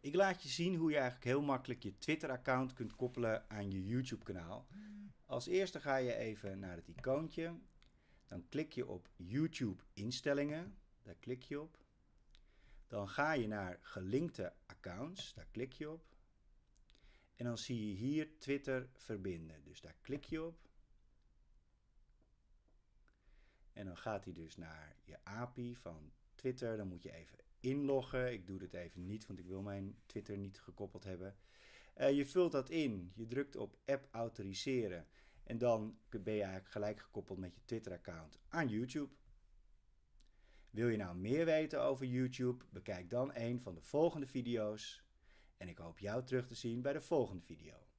Ik laat je zien hoe je eigenlijk heel makkelijk je Twitter-account kunt koppelen aan je YouTube-kanaal. Als eerste ga je even naar het icoontje. Dan klik je op YouTube instellingen. Daar klik je op. Dan ga je naar gelinkte accounts. Daar klik je op. En dan zie je hier Twitter verbinden. Dus daar klik je op. En dan gaat hij dus naar je API van Twitter. Dan moet je even inloggen. Ik doe dit even niet, want ik wil mijn Twitter niet gekoppeld hebben. Uh, je vult dat in. Je drukt op app autoriseren. En dan ben je eigenlijk gelijk gekoppeld met je Twitter-account aan YouTube. Wil je nou meer weten over YouTube? Bekijk dan een van de volgende video's. En ik hoop jou terug te zien bij de volgende video.